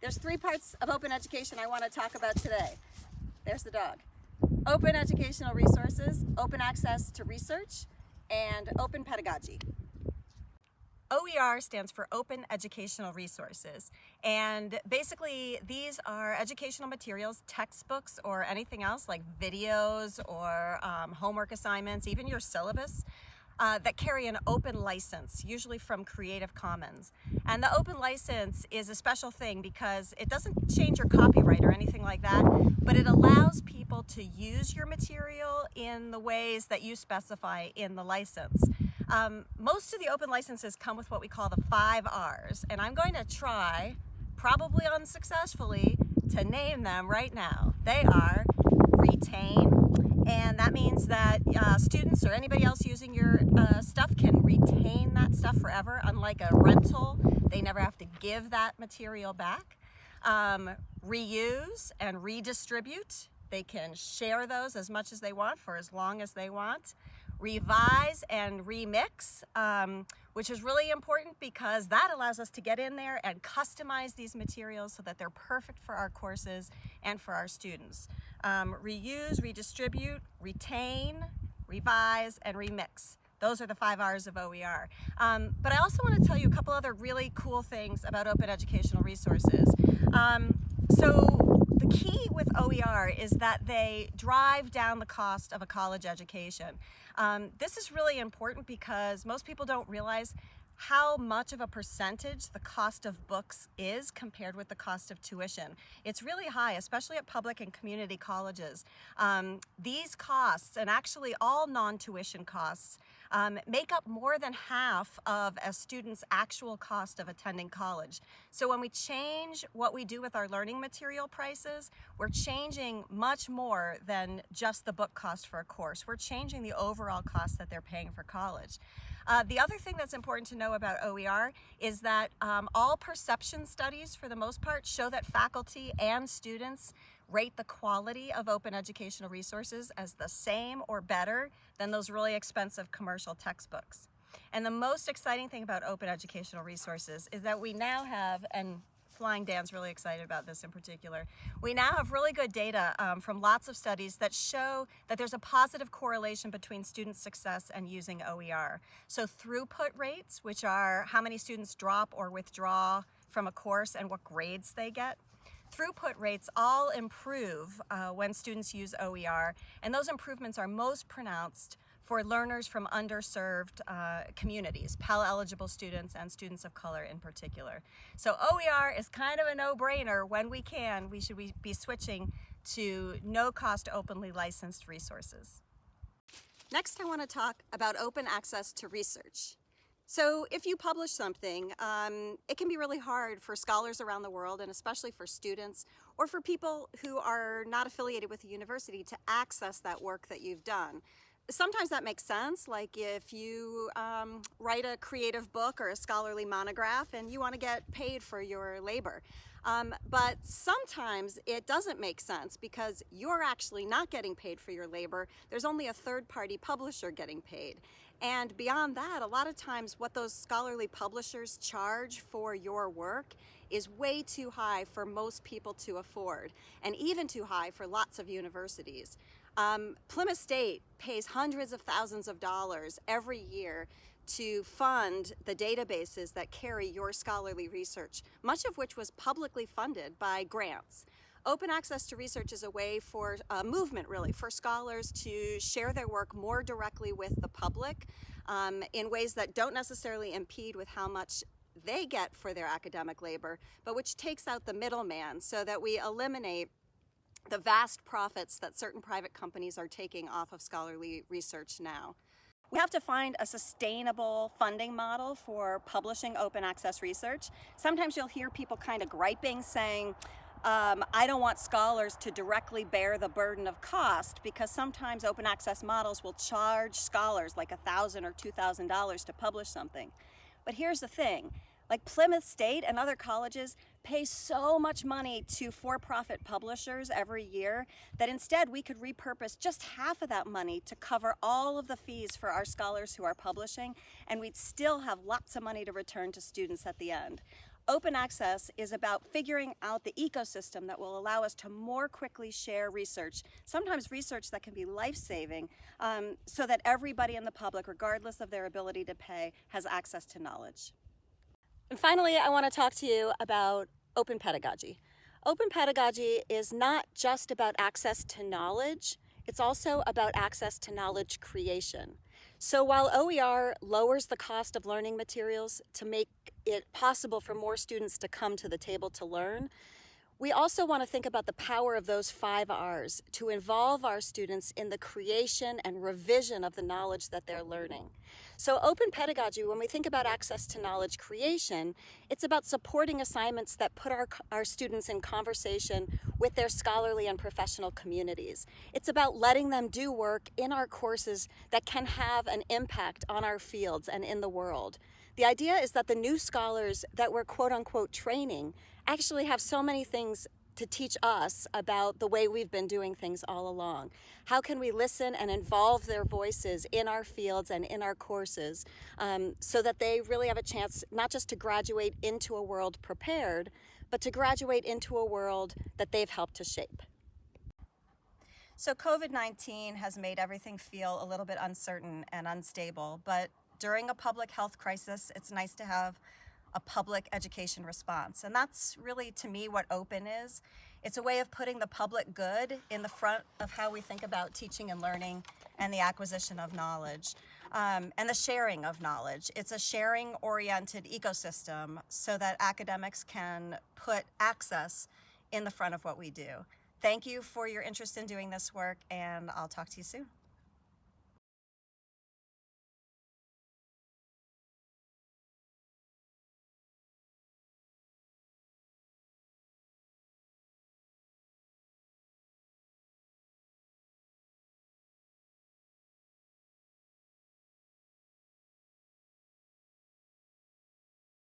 There's three parts of open education I want to talk about today. There's the dog. Open educational resources, open access to research, and open pedagogy. OER stands for Open Educational Resources. And basically, these are educational materials, textbooks, or anything else like videos or um, homework assignments, even your syllabus. Uh, that carry an open license, usually from Creative Commons. And the open license is a special thing because it doesn't change your copyright or anything like that, but it allows people to use your material in the ways that you specify in the license. Um, most of the open licenses come with what we call the five R's, and I'm going to try, probably unsuccessfully, to name them right now. They are retain, and that means that uh, students or anybody else using your uh, stuff can retain that stuff forever, unlike a rental. They never have to give that material back. Um, reuse and redistribute. They can share those as much as they want for as long as they want revise and remix, um, which is really important because that allows us to get in there and customize these materials so that they're perfect for our courses and for our students. Um, reuse, redistribute, retain, revise, and remix. Those are the five R's of OER. Um, but I also want to tell you a couple other really cool things about open educational resources. Um, so the key with OER is that they drive down the cost of a college education. Um, this is really important because most people don't realize how much of a percentage the cost of books is compared with the cost of tuition. It's really high, especially at public and community colleges. Um, these costs, and actually all non-tuition costs, um, make up more than half of a student's actual cost of attending college. So when we change what we do with our learning material prices, we're changing much more than just the book cost for a course. We're changing the overall cost that they're paying for college. Uh, the other thing that's important to know about OER is that um, all perception studies, for the most part, show that faculty and students rate the quality of open educational resources as the same or better than those really expensive commercial textbooks. And the most exciting thing about open educational resources is that we now have, and Flying Dan's really excited about this in particular. We now have really good data um, from lots of studies that show that there's a positive correlation between student success and using OER. So throughput rates, which are how many students drop or withdraw from a course and what grades they get, throughput rates all improve uh, when students use OER, and those improvements are most pronounced for learners from underserved uh, communities, Pell eligible students and students of color in particular. So OER is kind of a no-brainer. When we can, we should be switching to no-cost openly licensed resources. Next, I want to talk about open access to research. So if you publish something, um, it can be really hard for scholars around the world and especially for students or for people who are not affiliated with the university to access that work that you've done. Sometimes that makes sense like if you um, write a creative book or a scholarly monograph and you want to get paid for your labor. Um, but sometimes it doesn't make sense because you're actually not getting paid for your labor. There's only a third-party publisher getting paid and beyond that a lot of times what those scholarly publishers charge for your work is way too high for most people to afford and even too high for lots of universities. Um, Plymouth State pays hundreds of thousands of dollars every year to fund the databases that carry your scholarly research, much of which was publicly funded by grants. Open access to research is a way for a movement, really, for scholars to share their work more directly with the public um, in ways that don't necessarily impede with how much they get for their academic labor, but which takes out the middleman so that we eliminate the vast profits that certain private companies are taking off of scholarly research now. We have to find a sustainable funding model for publishing open access research. Sometimes you'll hear people kind of griping saying, um, I don't want scholars to directly bear the burden of cost because sometimes open access models will charge scholars like 1,000 or $2,000 to publish something. But here's the thing, like Plymouth State and other colleges pay so much money to for-profit publishers every year that instead we could repurpose just half of that money to cover all of the fees for our scholars who are publishing and we'd still have lots of money to return to students at the end. Open access is about figuring out the ecosystem that will allow us to more quickly share research, sometimes research that can be life-saving, um, so that everybody in the public, regardless of their ability to pay, has access to knowledge. And finally, I want to talk to you about open pedagogy. Open pedagogy is not just about access to knowledge, it's also about access to knowledge creation. So while OER lowers the cost of learning materials to make it possible for more students to come to the table to learn, we also want to think about the power of those five R's to involve our students in the creation and revision of the knowledge that they're learning. So open pedagogy, when we think about access to knowledge creation, it's about supporting assignments that put our, our students in conversation with their scholarly and professional communities. It's about letting them do work in our courses that can have an impact on our fields and in the world. The idea is that the new scholars that we're quote unquote training actually have so many things to teach us about the way we've been doing things all along. How can we listen and involve their voices in our fields and in our courses um, so that they really have a chance not just to graduate into a world prepared, but to graduate into a world that they've helped to shape. So COVID-19 has made everything feel a little bit uncertain and unstable, but during a public health crisis, it's nice to have a public education response. And that's really, to me, what open is. It's a way of putting the public good in the front of how we think about teaching and learning and the acquisition of knowledge um, and the sharing of knowledge. It's a sharing oriented ecosystem so that academics can put access in the front of what we do. Thank you for your interest in doing this work and I'll talk to you soon.